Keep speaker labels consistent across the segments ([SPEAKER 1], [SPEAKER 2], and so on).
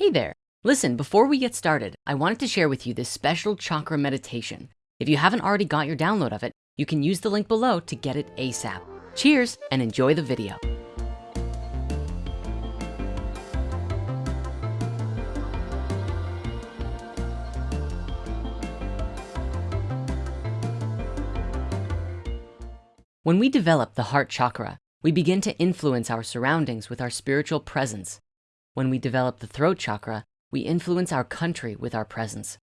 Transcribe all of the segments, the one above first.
[SPEAKER 1] Hey there. Listen, before we get started, I wanted to share with you this special chakra meditation. If you haven't already got your download of it, you can use the link below to get it ASAP. Cheers and enjoy the video. When we develop the heart chakra, we begin to influence our surroundings with our spiritual presence. When we develop the throat chakra, we influence our country with our presence.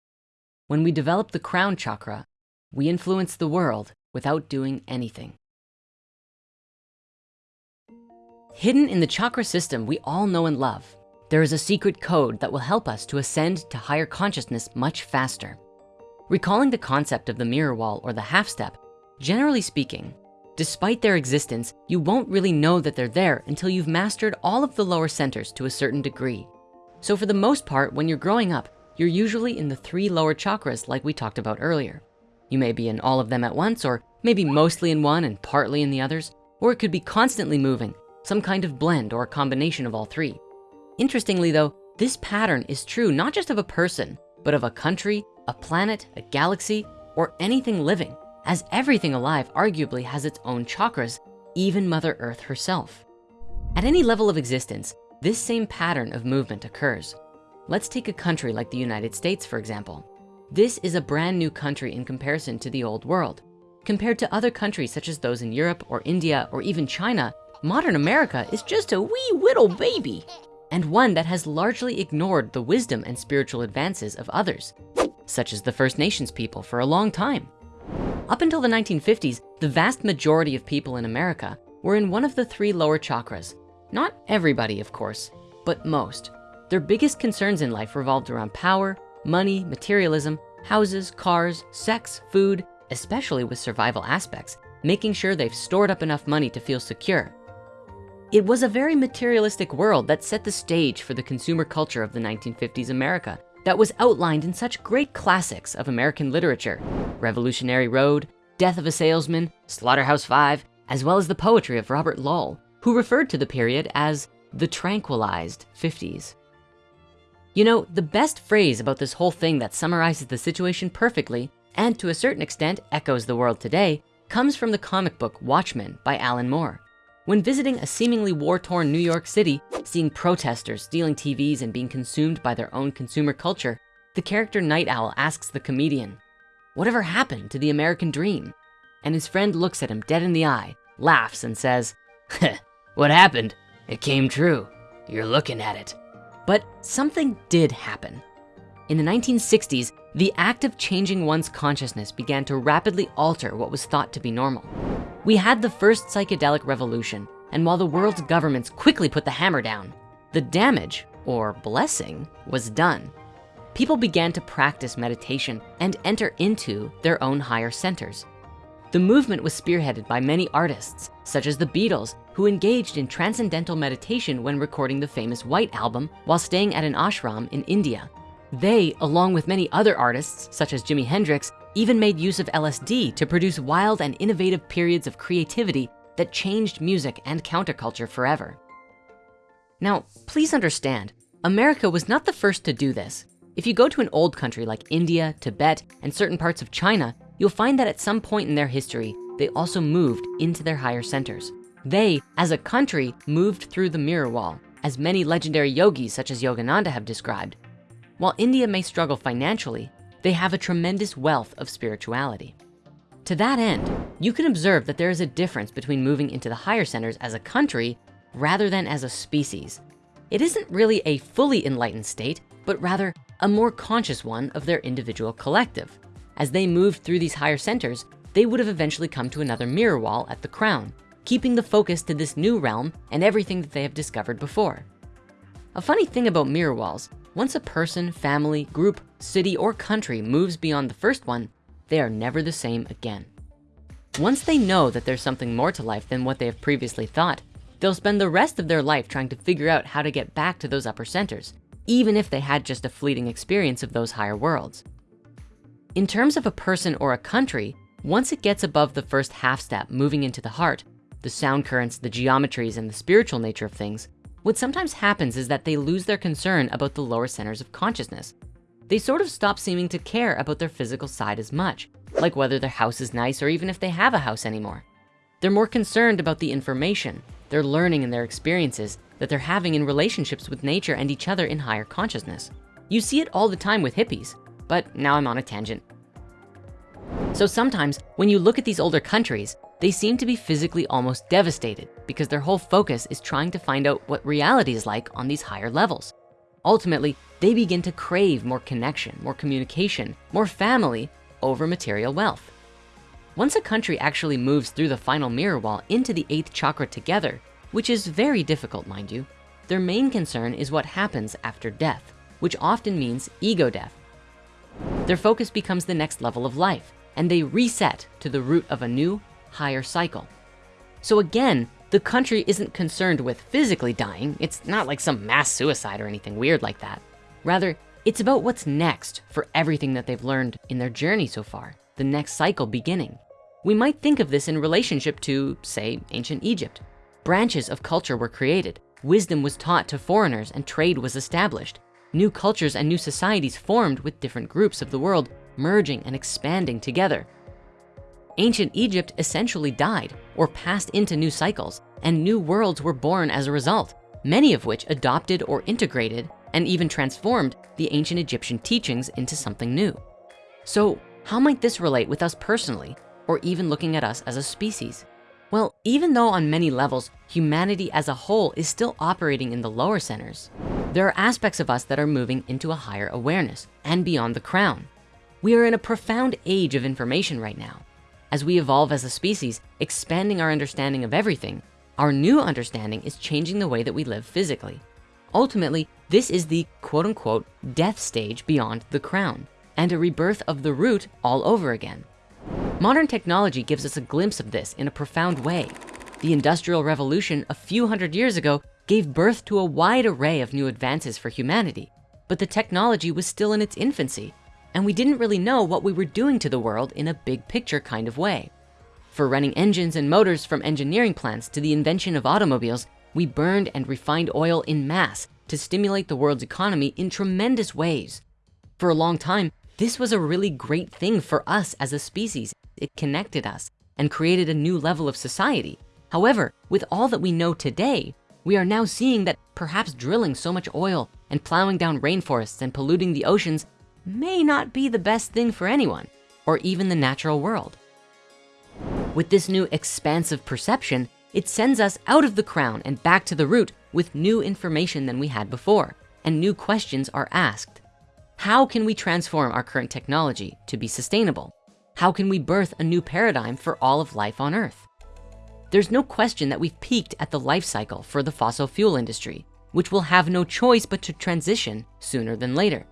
[SPEAKER 1] When we develop the crown chakra, we influence the world without doing anything. Hidden in the chakra system we all know and love, there is a secret code that will help us to ascend to higher consciousness much faster. Recalling the concept of the mirror wall or the half step, generally speaking, Despite their existence, you won't really know that they're there until you've mastered all of the lower centers to a certain degree. So for the most part, when you're growing up, you're usually in the three lower chakras like we talked about earlier. You may be in all of them at once, or maybe mostly in one and partly in the others, or it could be constantly moving, some kind of blend or a combination of all three. Interestingly though, this pattern is true not just of a person, but of a country, a planet, a galaxy, or anything living as everything alive arguably has its own chakras, even Mother Earth herself. At any level of existence, this same pattern of movement occurs. Let's take a country like the United States, for example. This is a brand new country in comparison to the old world. Compared to other countries such as those in Europe or India or even China, modern America is just a wee little baby and one that has largely ignored the wisdom and spiritual advances of others, such as the First Nations people for a long time. Up until the 1950s, the vast majority of people in America were in one of the three lower chakras. Not everybody, of course, but most. Their biggest concerns in life revolved around power, money, materialism, houses, cars, sex, food, especially with survival aspects, making sure they've stored up enough money to feel secure. It was a very materialistic world that set the stage for the consumer culture of the 1950s America that was outlined in such great classics of American literature, Revolutionary Road, Death of a Salesman, Slaughterhouse-Five, as well as the poetry of Robert Lowell, who referred to the period as the tranquilized 50s. You know, the best phrase about this whole thing that summarizes the situation perfectly, and to a certain extent echoes the world today, comes from the comic book Watchmen by Alan Moore. When visiting a seemingly war-torn New York City, seeing protesters stealing TVs and being consumed by their own consumer culture, the character Nite Owl asks the comedian, whatever happened to the American dream? And his friend looks at him dead in the eye, laughs and says, what happened? It came true. You're looking at it. But something did happen. In the 1960s, the act of changing one's consciousness began to rapidly alter what was thought to be normal. We had the first psychedelic revolution, and while the world's governments quickly put the hammer down, the damage, or blessing, was done. People began to practice meditation and enter into their own higher centers. The movement was spearheaded by many artists, such as the Beatles, who engaged in transcendental meditation when recording the famous White Album while staying at an ashram in India. They, along with many other artists, such as Jimi Hendrix, even made use of LSD to produce wild and innovative periods of creativity that changed music and counterculture forever. Now, please understand, America was not the first to do this. If you go to an old country like India, Tibet, and certain parts of China, you'll find that at some point in their history, they also moved into their higher centers. They, as a country, moved through the mirror wall, as many legendary yogis such as Yogananda have described. While India may struggle financially, they have a tremendous wealth of spirituality. To that end, you can observe that there is a difference between moving into the higher centers as a country rather than as a species. It isn't really a fully enlightened state, but rather a more conscious one of their individual collective. As they moved through these higher centers, they would have eventually come to another mirror wall at the crown, keeping the focus to this new realm and everything that they have discovered before. A funny thing about mirror walls once a person, family, group, city, or country moves beyond the first one, they are never the same again. Once they know that there's something more to life than what they have previously thought, they'll spend the rest of their life trying to figure out how to get back to those upper centers, even if they had just a fleeting experience of those higher worlds. In terms of a person or a country, once it gets above the first half step moving into the heart, the sound currents, the geometries, and the spiritual nature of things, What sometimes happens is that they lose their concern about the lower centers of consciousness. They sort of stop seeming to care about their physical side as much, like whether their house is nice or even if they have a house anymore. They're more concerned about the information, their learning and their experiences that they're having in relationships with nature and each other in higher consciousness. You see it all the time with hippies, but now I'm on a tangent. So sometimes when you look at these older countries, they seem to be physically almost devastated because their whole focus is trying to find out what reality is like on these higher levels. Ultimately, they begin to crave more connection, more communication, more family over material wealth. Once a country actually moves through the final mirror wall into the eighth chakra together, which is very difficult, mind you, their main concern is what happens after death, which often means ego death. Their focus becomes the next level of life, and they reset to the root of a new, higher cycle. So again, the country isn't concerned with physically dying. It's not like some mass suicide or anything weird like that. Rather, it's about what's next for everything that they've learned in their journey so far, the next cycle beginning. We might think of this in relationship to, say, ancient Egypt. Branches of culture were created, wisdom was taught to foreigners and trade was established. New cultures and new societies formed with different groups of the world merging and expanding together. Ancient Egypt essentially died or passed into new cycles and new worlds were born as a result, many of which adopted or integrated and even transformed the ancient Egyptian teachings into something new. So how might this relate with us personally, or even looking at us as a species? Well, even though on many levels, humanity as a whole is still operating in the lower centers, there are aspects of us that are moving into a higher awareness and beyond the crown. We are in a profound age of information right now. As we evolve as a species, expanding our understanding of everything, our new understanding is changing the way that we live physically. Ultimately, this is the quote unquote death stage beyond the crown and a rebirth of the root all over again. Modern technology gives us a glimpse of this in a profound way. The Industrial Revolution a few hundred years ago gave birth to a wide array of new advances for humanity, but the technology was still in its infancy and we didn't really know what we were doing to the world in a big picture kind of way. For running engines and motors from engineering plants to the invention of automobiles, we burned and refined oil in mass to stimulate the world's economy in tremendous ways. For a long time, this was a really great thing for us as a species. It connected us and created a new level of society. However, with all that we know today, we are now seeing that perhaps drilling so much oil and plowing down rainforests and polluting the oceans may not be the best thing for anyone or even the natural world. With this new expansive perception, it sends us out of the crown and back to the root with new information than we had before, and new questions are asked. How can we transform our current technology to be sustainable? How can we birth a new paradigm for all of life on earth? There's no question that we've peaked at the life cycle for the fossil fuel industry, which will have no choice but to transition sooner than later.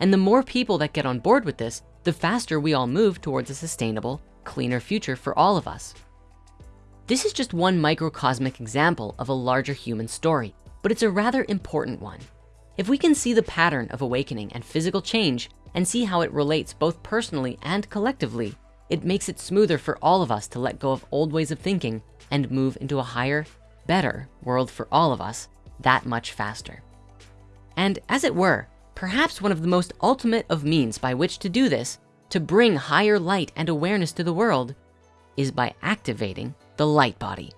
[SPEAKER 1] And the more people that get on board with this, the faster we all move towards a sustainable, cleaner future for all of us. This is just one microcosmic example of a larger human story, but it's a rather important one. If we can see the pattern of awakening and physical change and see how it relates both personally and collectively, it makes it smoother for all of us to let go of old ways of thinking and move into a higher, better world for all of us that much faster. And as it were, perhaps one of the most ultimate of means by which to do this, to bring higher light and awareness to the world, is by activating the light body.